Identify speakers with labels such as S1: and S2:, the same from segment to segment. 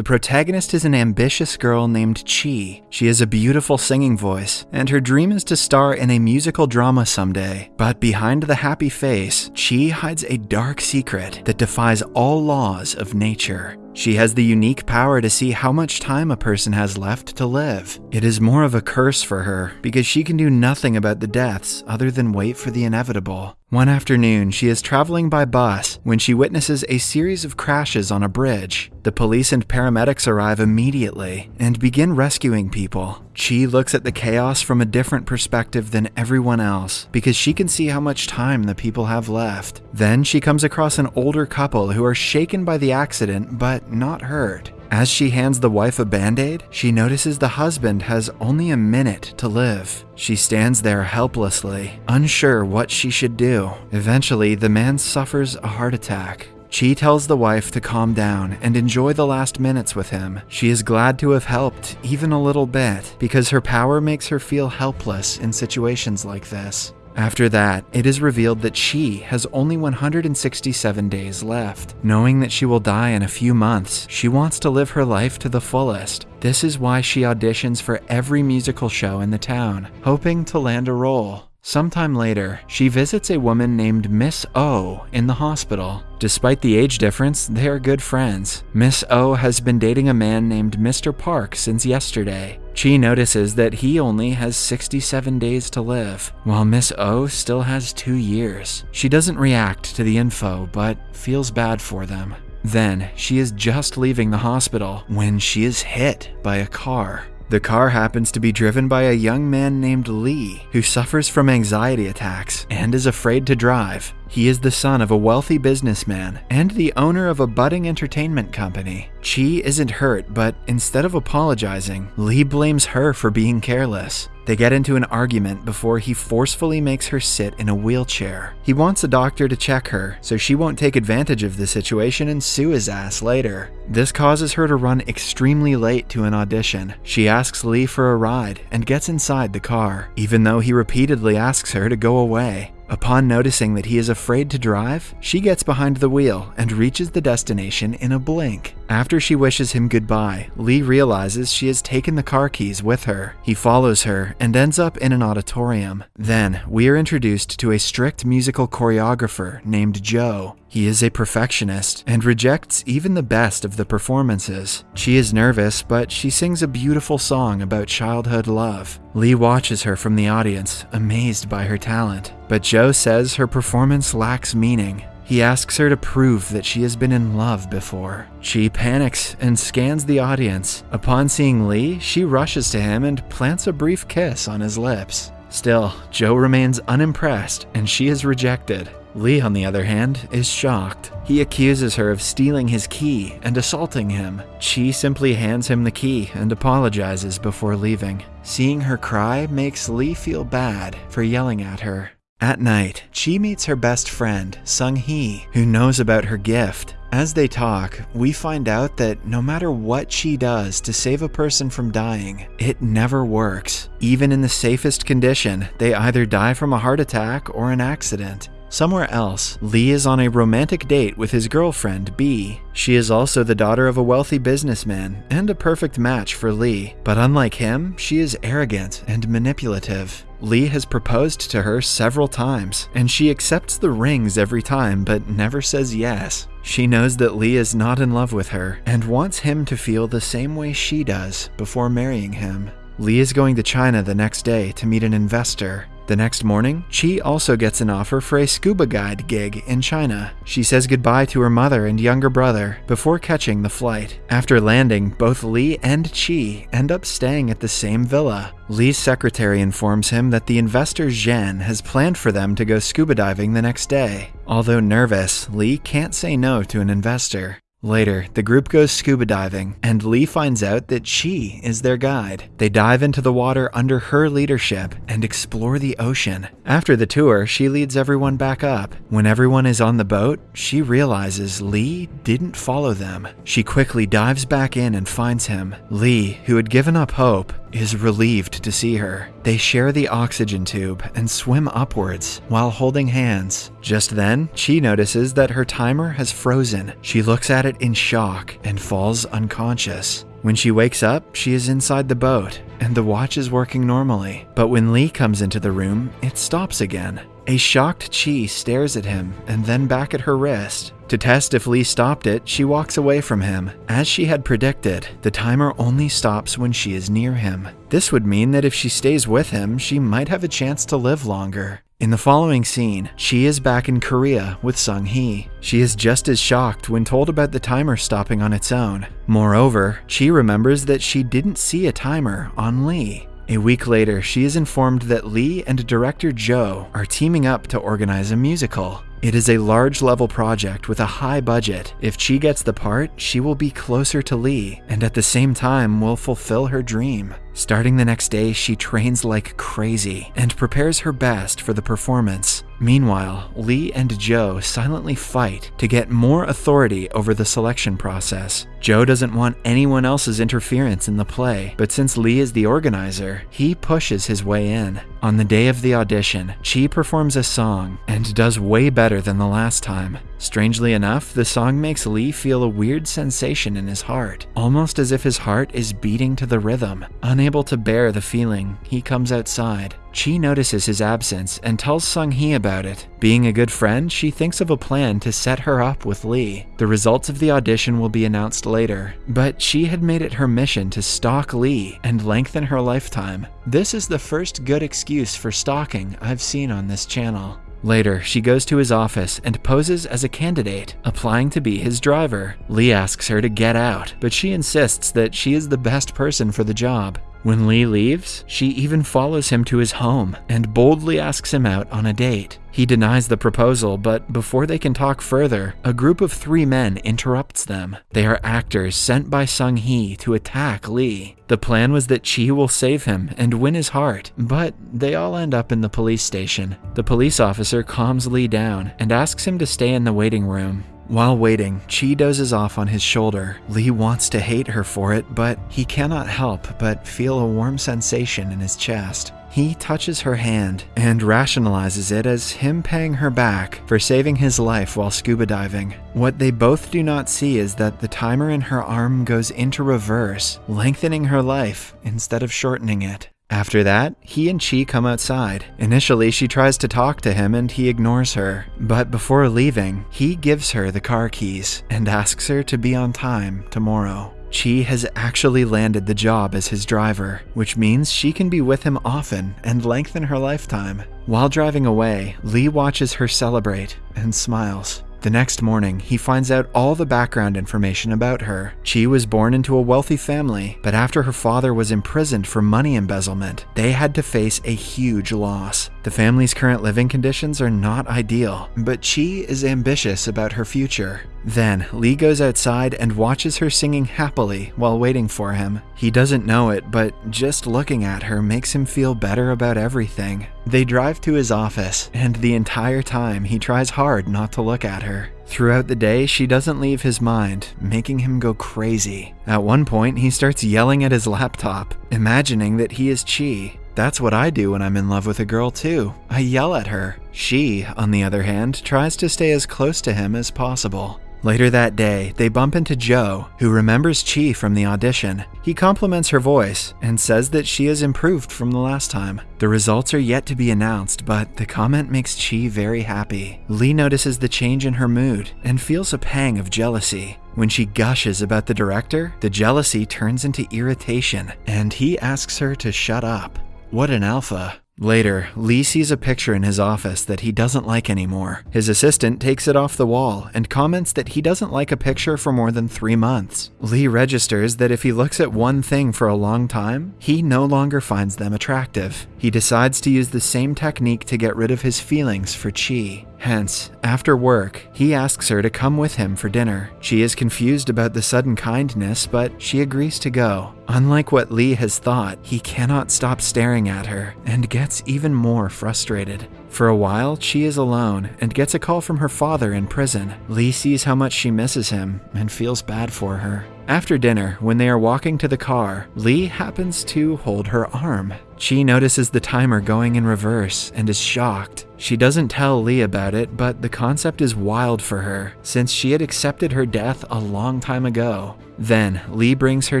S1: The protagonist is an ambitious girl named Chi. She has a beautiful singing voice, and her dream is to star in a musical drama someday. But behind the happy face, Chi hides a dark secret that defies all laws of nature. She has the unique power to see how much time a person has left to live. It is more of a curse for her because she can do nothing about the deaths other than wait for the inevitable. One afternoon, she is traveling by bus when she witnesses a series of crashes on a bridge. The police and paramedics arrive immediately and begin rescuing people. Chi looks at the chaos from a different perspective than everyone else because she can see how much time the people have left. Then she comes across an older couple who are shaken by the accident but not hurt. As she hands the wife a band aid, she notices the husband has only a minute to live. She stands there helplessly, unsure what she should do. Eventually, the man suffers a heart attack. Chi tells the wife to calm down and enjoy the last minutes with him. She is glad to have helped, even a little bit, because her power makes her feel helpless in situations like this. After that, it is revealed that she has only 167 days left. Knowing that she will die in a few months, she wants to live her life to the fullest. This is why she auditions for every musical show in the town, hoping to land a role. Sometime later, she visits a woman named Miss O in the hospital. Despite the age difference, they are good friends. Miss O has been dating a man named Mr. Park since yesterday. Chi notices that he only has 67 days to live, while Miss O still has two years. She doesn't react to the info, but feels bad for them. Then, she is just leaving the hospital when she is hit by a car. The car happens to be driven by a young man named Lee, who suffers from anxiety attacks and is afraid to drive. He is the son of a wealthy businessman and the owner of a budding entertainment company. Chi isn't hurt, but instead of apologizing, Lee blames her for being careless. They get into an argument before he forcefully makes her sit in a wheelchair. He wants a doctor to check her, so she won't take advantage of the situation and sue his ass later. This causes her to run extremely late to an audition. She asks Lee for a ride and gets inside the car, even though he repeatedly asks her to go away. Upon noticing that he is afraid to drive, she gets behind the wheel and reaches the destination in a blink. After she wishes him goodbye, Lee realizes she has taken the car keys with her. He follows her and ends up in an auditorium. Then, we are introduced to a strict musical choreographer named Joe. He is a perfectionist and rejects even the best of the performances. She is nervous, but she sings a beautiful song about childhood love. Lee watches her from the audience, amazed by her talent. But Joe says her performance lacks meaning. He asks her to prove that she has been in love before. She panics and scans the audience. Upon seeing Lee, she rushes to him and plants a brief kiss on his lips. Still, Joe remains unimpressed and she is rejected. Lee, on the other hand, is shocked. He accuses her of stealing his key and assaulting him. Chi simply hands him the key and apologizes before leaving. Seeing her cry makes Lee feel bad for yelling at her. At night, Chi meets her best friend, Sung Hee, who knows about her gift. As they talk, we find out that no matter what she does to save a person from dying, it never works. Even in the safest condition, they either die from a heart attack or an accident. Somewhere else, Lee is on a romantic date with his girlfriend, B. She is also the daughter of a wealthy businessman and a perfect match for Lee. But unlike him, she is arrogant and manipulative. Lee has proposed to her several times, and she accepts the rings every time but never says yes. She knows that Lee is not in love with her and wants him to feel the same way she does before marrying him. Lee is going to China the next day to meet an investor. The next morning, Chi also gets an offer for a scuba guide gig in China. She says goodbye to her mother and younger brother before catching the flight. After landing, both Lee and Chi end up staying at the same villa. Lee's secretary informs him that the investor Zhen has planned for them to go scuba diving the next day. Although nervous, Lee can't say no to an investor. Later, the group goes scuba diving, and Lee finds out that Chi is their guide. They dive into the water under her leadership and explore the ocean. After the tour, she leads everyone back up. When everyone is on the boat, she realizes Lee didn't follow them. She quickly dives back in and finds him. Lee, who had given up hope, is relieved to see her. They share the oxygen tube and swim upwards while holding hands. Just then, Chi notices that her timer has frozen. She looks at it in shock and falls unconscious. When she wakes up, she is inside the boat, and the watch is working normally. But when Lee comes into the room, it stops again. A shocked Chi stares at him and then back at her wrist. To test if Lee stopped it, she walks away from him. As she had predicted, the timer only stops when she is near him. This would mean that if she stays with him, she might have a chance to live longer. In the following scene, she is back in Korea with Sung Hee. She is just as shocked when told about the timer stopping on its own. Moreover, she remembers that she didn't see a timer on Lee. A week later, she is informed that Lee and director Joe are teaming up to organize a musical. It is a large level project with a high budget. If Chi gets the part, she will be closer to Lee and at the same time will fulfill her dream. Starting the next day, she trains like crazy and prepares her best for the performance. Meanwhile, Lee and Joe silently fight to get more authority over the selection process. Joe doesn't want anyone else's interference in the play, but since Lee is the organizer, he pushes his way in. On the day of the audition, Chi performs a song and does way better than the last time. Strangely enough, the song makes Lee feel a weird sensation in his heart, almost as if his heart is beating to the rhythm. Unable to bear the feeling, he comes outside. Chi notices his absence and tells Sung Hee about it. Being a good friend, she thinks of a plan to set her up with Lee. The results of the audition will be announced later, but she had made it her mission to stalk Lee and lengthen her lifetime. This is the first good excuse for stalking I've seen on this channel. Later, she goes to his office and poses as a candidate, applying to be his driver. Lee asks her to get out, but she insists that she is the best person for the job. When Lee leaves, she even follows him to his home and boldly asks him out on a date. He denies the proposal, but before they can talk further, a group of three men interrupts them. They are actors sent by Sung Hee to attack Lee. The plan was that Chi will save him and win his heart, but they all end up in the police station. The police officer calms Lee down and asks him to stay in the waiting room. While waiting, Chi dozes off on his shoulder. Lee wants to hate her for it, but he cannot help but feel a warm sensation in his chest. He touches her hand and rationalizes it as him paying her back for saving his life while scuba diving. What they both do not see is that the timer in her arm goes into reverse, lengthening her life instead of shortening it. After that, he and Chi come outside. Initially, she tries to talk to him and he ignores her. But before leaving, he gives her the car keys and asks her to be on time tomorrow. Chi has actually landed the job as his driver, which means she can be with him often and lengthen her lifetime. While driving away, Lee watches her celebrate and smiles. The next morning, he finds out all the background information about her. Chi was born into a wealthy family, but after her father was imprisoned for money embezzlement, they had to face a huge loss. The family's current living conditions are not ideal, but Chi is ambitious about her future. Then, Lee goes outside and watches her singing happily while waiting for him. He doesn't know it, but just looking at her makes him feel better about everything. They drive to his office, and the entire time he tries hard not to look at her. Throughout the day, she doesn't leave his mind, making him go crazy. At one point, he starts yelling at his laptop, imagining that he is Chi. That's what I do when I'm in love with a girl, too. I yell at her. She, on the other hand, tries to stay as close to him as possible. Later that day, they bump into Joe, who remembers Chi from the audition. He compliments her voice and says that she has improved from the last time. The results are yet to be announced, but the comment makes Chi very happy. Lee notices the change in her mood and feels a pang of jealousy. When she gushes about the director, the jealousy turns into irritation, and he asks her to shut up. What an alpha. Later, Lee sees a picture in his office that he doesn't like anymore. His assistant takes it off the wall and comments that he doesn't like a picture for more than three months. Lee registers that if he looks at one thing for a long time, he no longer finds them attractive. He decides to use the same technique to get rid of his feelings for Chi. Hence, after work, he asks her to come with him for dinner. She is confused about the sudden kindness, but she agrees to go. Unlike what Lee has thought, he cannot stop staring at her and gets even more frustrated. For a while, she is alone and gets a call from her father in prison. Lee sees how much she misses him and feels bad for her. After dinner, when they are walking to the car, Lee happens to hold her arm. Chi notices the timer going in reverse and is shocked. She doesn't tell Lee about it, but the concept is wild for her, since she had accepted her death a long time ago. Then, Lee brings her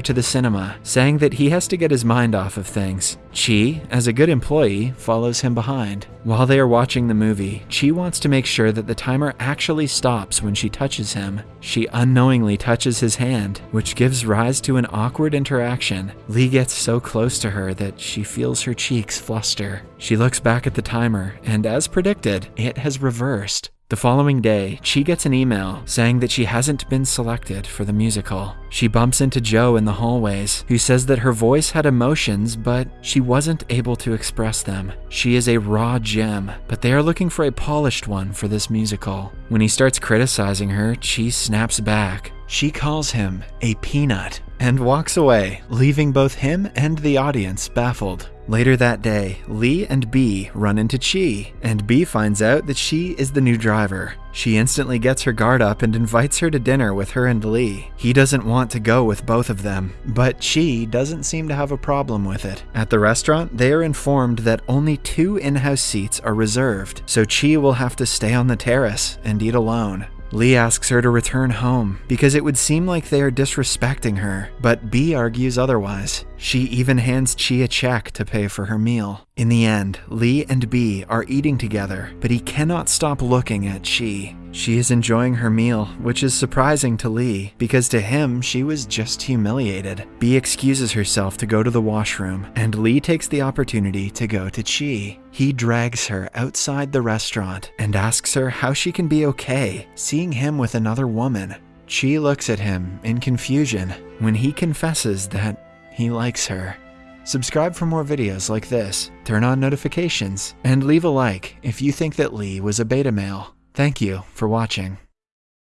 S1: to the cinema, saying that he has to get his mind off of things. Chi, as a good employee, follows him behind. While they are watching the movie, Chi wants to make sure that the timer actually stops when she touches him. She unknowingly touches his hand, which gives rise to an awkward interaction. Lee gets so close to her that she feels her cheeks fluster. She looks back at the timer, and as predicted, it has reversed. The following day, Chi gets an email saying that she hasn't been selected for the musical. She bumps into Joe in the hallways, who says that her voice had emotions, but she wasn't able to express them. She is a raw gem, but they are looking for a polished one for this musical. When he starts criticizing her, Chi snaps back. She calls him a peanut and walks away, leaving both him and the audience baffled. Later that day, Lee and B run into Chi, and B finds out that she is the new driver. She instantly gets her guard up and invites her to dinner with her and Lee. He doesn't want to go with both of them, but Chi doesn't seem to have a problem with it. At the restaurant, they are informed that only two in-house seats are reserved, so Chi will have to stay on the terrace and eat alone. Lee asks her to return home because it would seem like they are disrespecting her, but B argues otherwise. She even hands Chi a check to pay for her meal. In the end, Lee and B are eating together, but he cannot stop looking at Chi. She is enjoying her meal, which is surprising to Lee, because to him, she was just humiliated. B excuses herself to go to the washroom, and Lee takes the opportunity to go to Chi. He drags her outside the restaurant and asks her how she can be okay seeing him with another woman. Chi looks at him in confusion when he confesses that he likes her. Subscribe for more videos like this, turn on notifications, and leave a like if you think that Lee was a beta male. Thank you for watching.